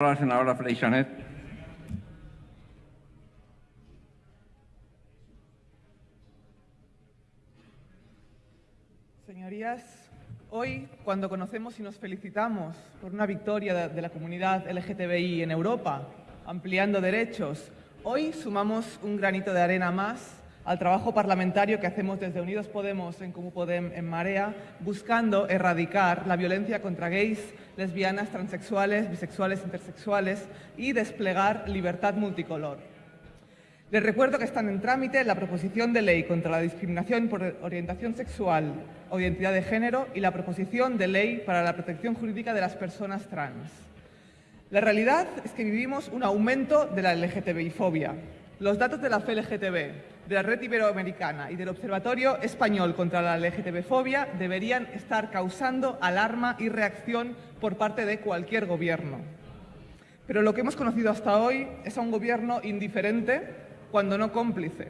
La senadora Freixanet. Señorías, hoy cuando conocemos y nos felicitamos por una victoria de la comunidad LGTBI en Europa, ampliando derechos, hoy sumamos un granito de arena más al trabajo parlamentario que hacemos desde Unidos Podemos en Comú Podem en Marea, buscando erradicar la violencia contra gays, lesbianas, transexuales, bisexuales, intersexuales y desplegar libertad multicolor. Les recuerdo que están en trámite la proposición de ley contra la discriminación por orientación sexual o identidad de género y la proposición de ley para la protección jurídica de las personas trans. La realidad es que vivimos un aumento de la LGTBI-fobia. Los datos de la FLGTB, de la Red Iberoamericana y del Observatorio Español contra la LGTB-fobia deberían estar causando alarma y reacción por parte de cualquier gobierno. Pero lo que hemos conocido hasta hoy es a un gobierno indiferente cuando no cómplice,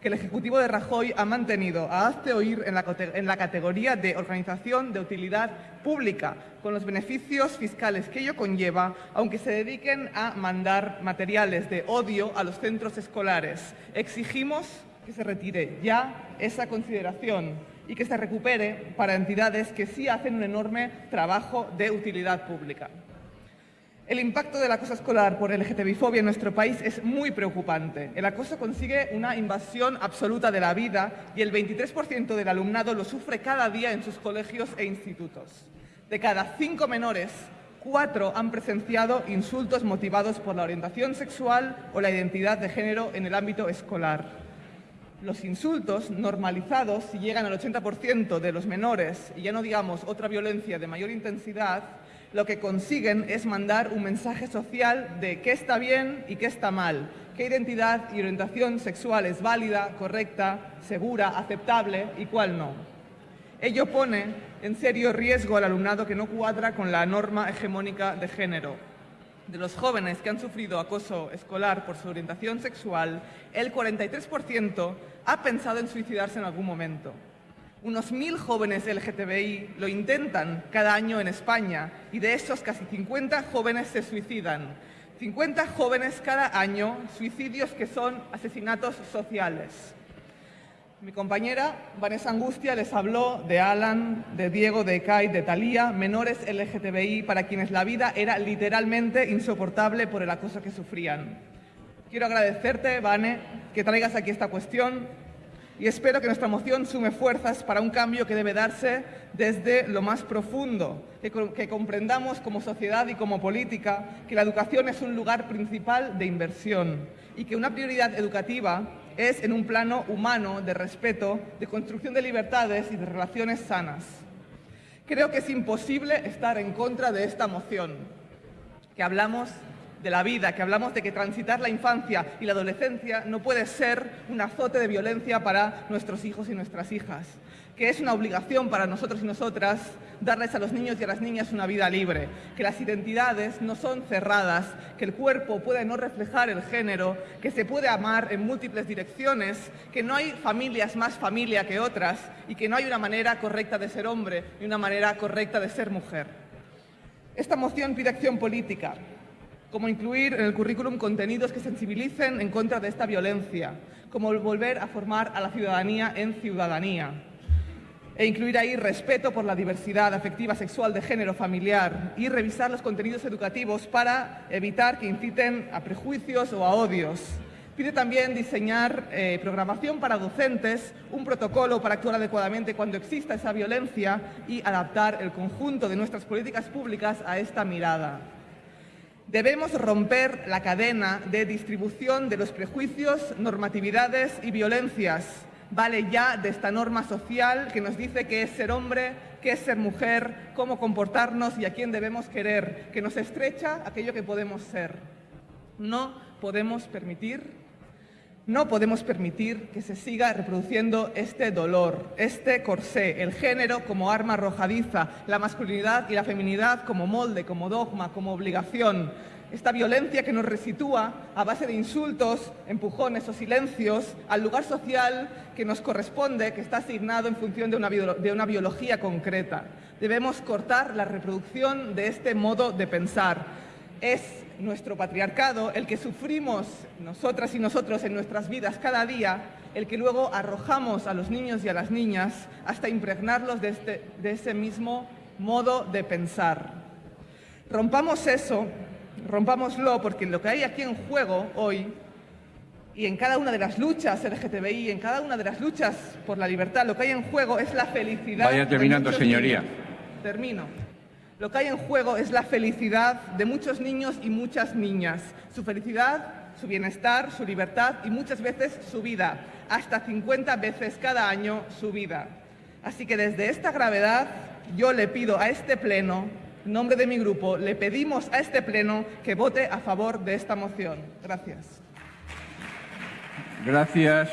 que el Ejecutivo de Rajoy ha mantenido a Hazte Oír en la, en la, categoría de organización de utilidad pública, con los beneficios fiscales que ello conlleva, aunque se dediquen a mandar materiales de odio a los centros escolares. Exigimos que se retire ya esa consideración y que se recupere para entidades que sí hacen un enorme trabajo de utilidad pública. El impacto del acoso escolar por LGTBI-fobia en nuestro país es muy preocupante. El acoso consigue una invasión absoluta de la vida y el 23% del alumnado lo sufre cada día en sus colegios e institutos. De cada cinco menores, cuatro han presenciado insultos motivados por la orientación sexual o la identidad de género en el ámbito escolar. Los insultos normalizados, si llegan al 80% de los menores, y ya no digamos otra violencia de mayor intensidad, lo que consiguen es mandar un mensaje social de qué está bien y qué está mal, qué identidad y orientación sexual es válida, correcta, segura, aceptable y cuál no. Ello pone en serio riesgo al alumnado que no cuadra con la norma hegemónica de género. De los jóvenes que han sufrido acoso escolar por su orientación sexual, el 43% ha pensado en suicidarse en algún momento. Unos mil jóvenes LGTBI lo intentan cada año en España y de esos casi 50 jóvenes se suicidan. 50 jóvenes cada año, suicidios que son asesinatos sociales. Mi compañera Vanessa Angustia les habló de Alan, de Diego, de Kai, de Talía, menores LGTBI para quienes la vida era literalmente insoportable por el acoso que sufrían. Quiero agradecerte, Vane, que traigas aquí esta cuestión y espero que nuestra moción sume fuerzas para un cambio que debe darse desde lo más profundo, que, comprendamos como sociedad y como política que la educación es un lugar principal de inversión y que una prioridad educativa es en un plano humano de respeto, de construcción de libertades y de relaciones sanas. Creo que es imposible estar en contra de esta moción, que hablamos de la vida, que hablamos de que transitar la infancia y la adolescencia no puede ser un azote de violencia para nuestros hijos y nuestras hijas, que es una obligación para nosotros y nosotras darles a los niños y a las niñas una vida libre, que las identidades no son cerradas, que el cuerpo puede no reflejar el género, que se puede amar en múltiples direcciones, que no hay familias más familia que otras y que no hay una manera correcta de ser hombre y una manera correcta de ser mujer. Esta moción pide acción política, como incluir en el currículum contenidos que sensibilicen en contra de esta violencia, como volver a formar a la ciudadanía en ciudadanía, e incluir ahí respeto por la diversidad afectiva, sexual, de género, familiar y revisar los contenidos educativos para evitar que inciten a prejuicios o a odios. Pide también diseñar eh, programación para docentes, un protocolo para actuar adecuadamente cuando exista esa violencia y adaptar el conjunto de nuestras políticas públicas a esta mirada. Debemos romper la cadena de distribución de los prejuicios, normatividades y violencias. Vale ya de esta norma social que nos dice qué es ser hombre, qué es ser mujer, cómo comportarnos y a quién debemos querer, que nos estrecha aquello que podemos ser. No podemos permitir no podemos permitir que se siga reproduciendo este dolor, este corsé, el género como arma arrojadiza, la masculinidad y la feminidad como molde, como dogma, como obligación. Esta violencia que nos resitúa a base de insultos, empujones o silencios al lugar social que nos corresponde, que está asignado en función de una, de una biología concreta. Debemos cortar la reproducción de este modo de pensar. Es nuestro patriarcado, el que sufrimos nosotras y nosotros en nuestras vidas cada día, el que luego arrojamos a los niños y a las niñas hasta impregnarlos de, este, de ese mismo modo de pensar. Rompamos eso, rompámoslo, porque lo que hay aquí en juego hoy y en cada una de las luchas LGTBI, en cada una de las luchas por la libertad, lo que hay en juego es la felicidad. Vaya terminando, señoría. Termino. Lo que hay en juego es la felicidad de muchos niños y muchas niñas. Su felicidad, su bienestar, su libertad y muchas veces su vida. Hasta 50 veces cada año su vida. Así que desde esta gravedad yo le pido a este Pleno, en nombre de mi grupo, le pedimos a este Pleno que vote a favor de esta moción. Gracias. Gracias.